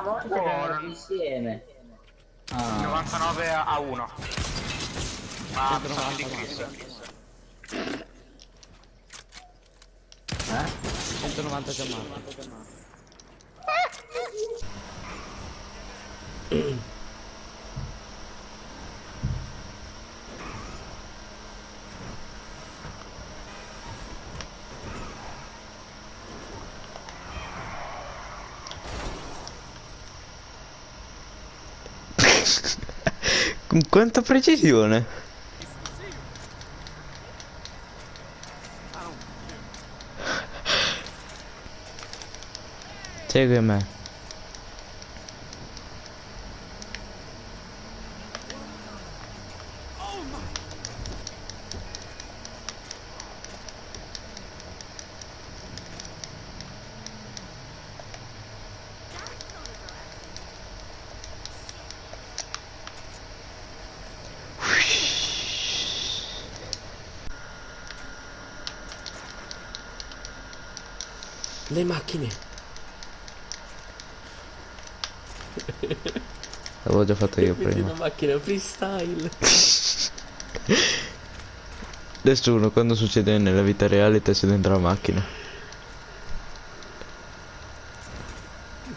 Ora Buono. insieme. Ah, 99 a 1. Ma sono di Chris. eh? 190 già morto. Con quanta precisione? Segui Le macchine. L'avevo già fatto io prima. una macchina freestyle. Nessuno quando succede nella vita reale te sei dentro la macchina.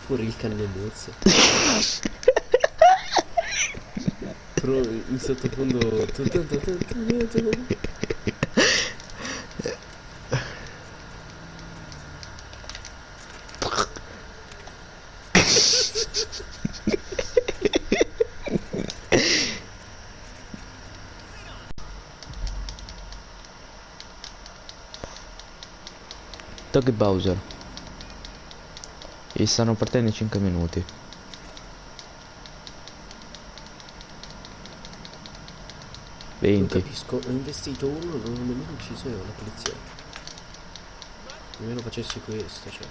Pure il cannonuzzo. Però in sottofondo. Toghi Bowser. E stanno partendo in 5 minuti. Non 20. capisco, ho investito uno, non ho nemmeno ucciso io la polizia. Nemmeno facessi questo, cioè.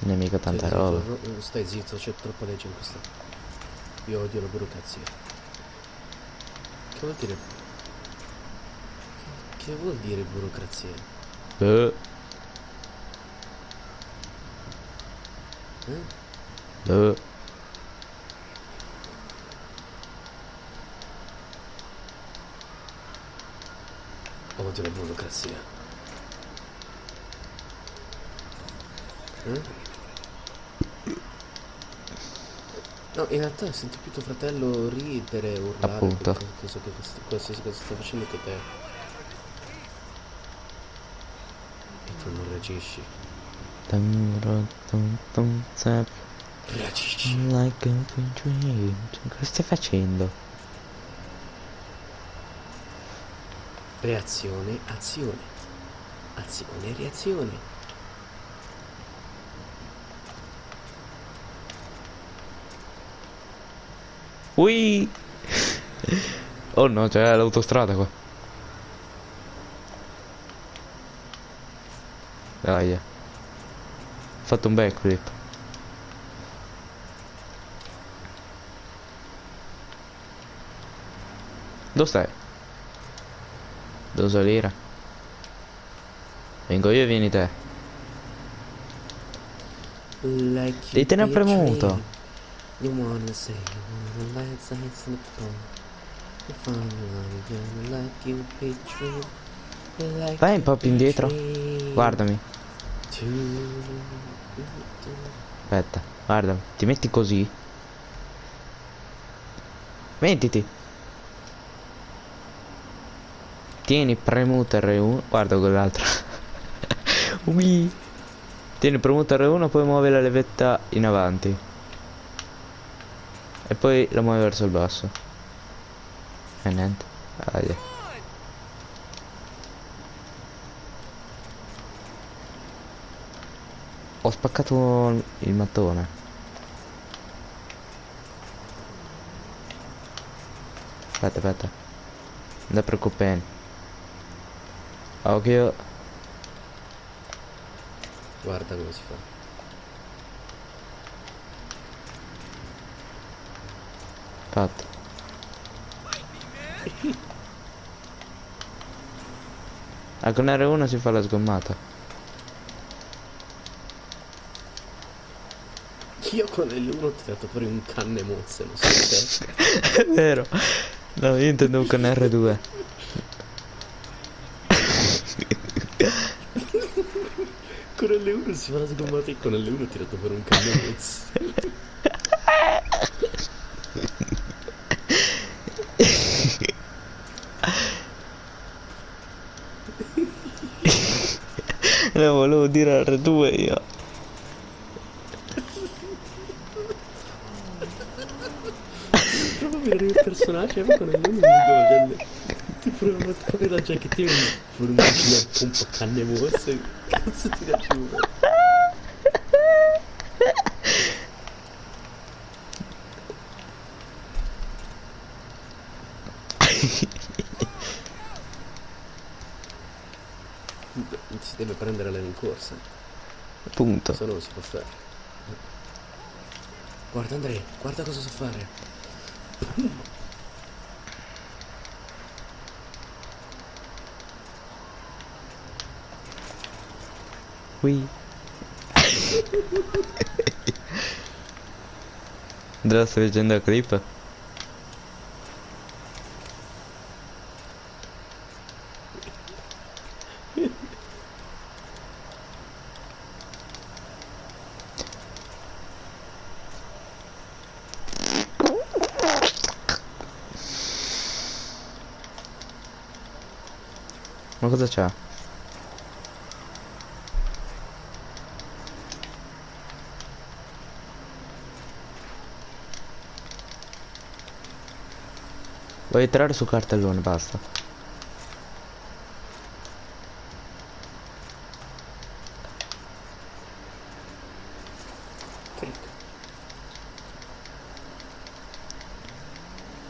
Non è mica tanta Stai roba. zitto, stai zitto, c'è troppa legge in questa. Io odio la burocrazia. Che vuol dire? Che, vuol dire burocrazia? Eh, Eh? eh. Odio la burocrazia. Eh? No, in realtà senti più tuo fratello ridere, urlare, Appunto. quest- qualsiasi cosa sta facendo che te. Reagisci. Dun, dun, dun, dun, zap, Reagisci. Like a dream. Cosa stai facendo? Reazione, azione. Azione, reazione. Ui! Oh no, c'è l'autostrada qua. Dai. eh. Ho fatto un backflip. Dove stai? Devo salire. Vengo io e vieni te. Like Devi tenere premuto. You wanna say you wanna light signs in the phone. You find one gonna like you big dream. You like Vai un po' più indietro. Guardami. Aspetta, guardami. Ti metti così. Mettiti. Tieni premuto R1. Guarda quell'altro. Ui. Tieni premuto R1, poi muovi la levetta in avanti. E poi la muovi verso il basso. E niente. Ah. Ho spaccato il mattone. Aspetta, aspetta. Non preoccupare. Occhio. Guarda come si fa. Fatto. Ah, con R1 si fa la sgommata. Io con L1 ho tirato fuori un canne mozze, non so te. È vero. No, io intendevo con R2. Con L1 si fa la sgommata e con L1 ho tirato fuori un canne mozze. Lo volevo dire R2 io. Il personaggio ma con L1 mi dico Ti provo a come la giacchettina e fuori un po' canne mozze. Cazzo ti da giù. Si deve prendere lei in corsa, Punto. se no non si può fare. Guarda Andrea, guarda cosa so fare. Qui. Andrea stai leggendo Ma cosa c'ha? Vuoi entrare su cartellone, basta.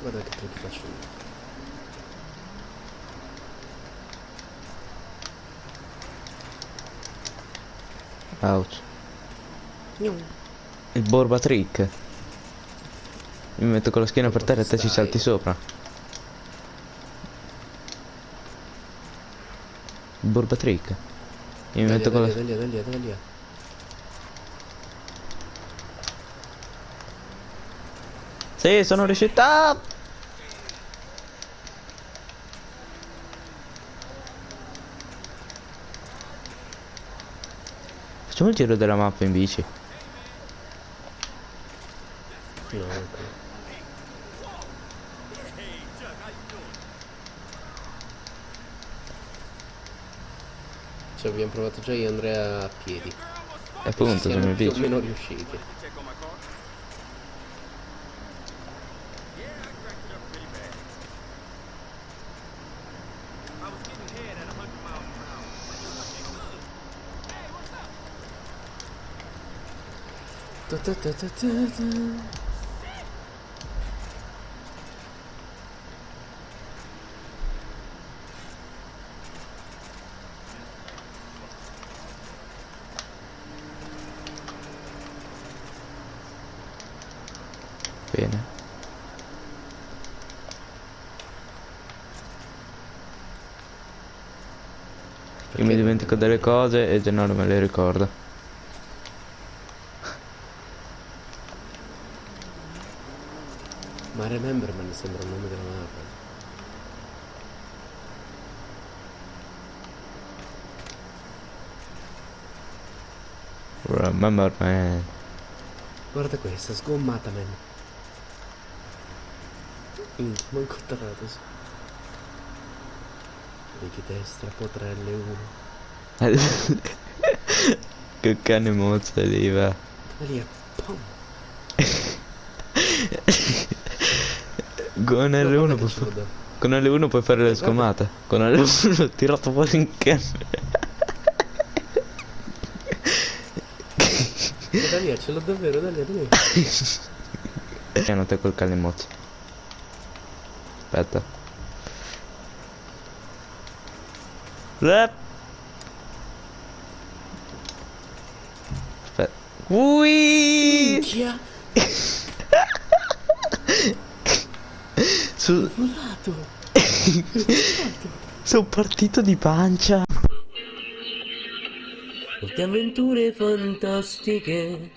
Guarda che trick faccio io. Ouch. Il borba trick. Mi metto con la schiena per terra e te ci salti sopra. Il borba trick. Io mi Dai, metto con la... dai, dai, dai, dai, dai, dai. Sì, sono riuscito. Facciamo il giro della mappa in bici. No. Ci abbiamo provato già io e Andrea a piedi. E appunto, Siamo più o bici. meno riusciti. Ta ta ta ta ta ta. Bene. Io mi dimentico delle cose e Gennaro me le ricorda. Ma Rememberman sembra il nome della mappa. Remember man. Guarda questa, sgommata, man. Mm, manco atterrato su. Vedi destra, potrà L1. che cane mozza lì va. Lì, pam. Con No, L1 guarda puoi, che ce l'ho fa- da- con L1 puoi fare le Guarda. scommate. Con L1 ho tirato fuori un cane. Ma da lì, ce l'ho davvero, da lì, da lì. Piano te col cane mozza. Aspetta. Lep. Aspetta. Ui! Minchia, Volato. sono partito di pancia. Molte avventure fantastiche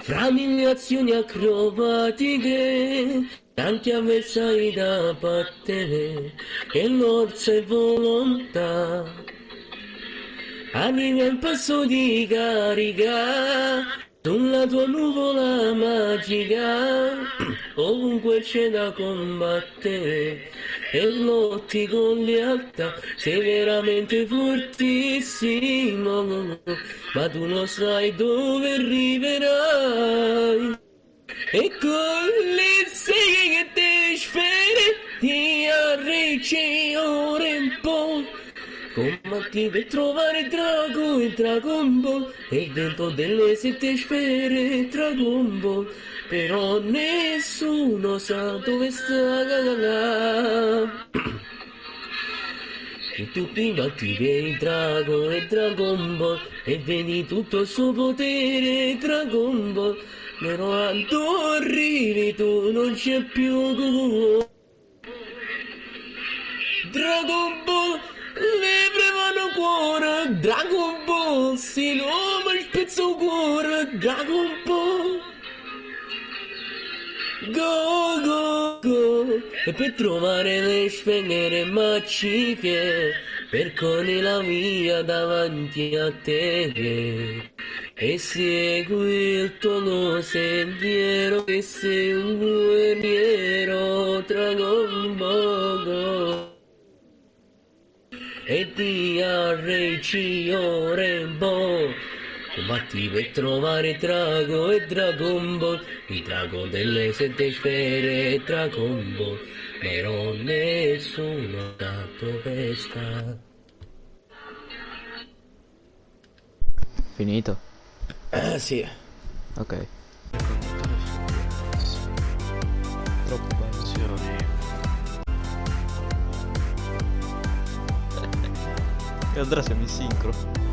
fra mille azioni acrobatiche, tanti avversari da battere, e l'orsa e volontà. Arriva il passo di carica, sulla tua nuvola magica, ovunque c'è da combattere, e lotti con lealtà, sei veramente fortissimo, ma tu non sai dove arriverai. E con le seghe che ti sfere, ti arricci ora in po'. Combatti per trovare Drago e Dragon Ball. E vento delle sette sfere Dragon Ball. Però nessuno sa dove sta E tu prima attivi il drago e Dragon Ball. E vedi tutto il suo potere Dragon Ball. Però quando arrivi tu non c'è più. Dragon Ball Dragon Ball si nome il pezzo cuore Dragon Ball. Go go go. E per trovare le sfengere magiche Percorri la via davanti a te. E segui il tuo sentiero E sei un guerriero ti arreci Rainbow Combatti per trovare Drago e Dragon Ball Il drago delle sette sfere e Dragon Ball Però nessuno sa dove sta Finito? Ah sì Ok. Troppo bello. Andrea siamo in sincro.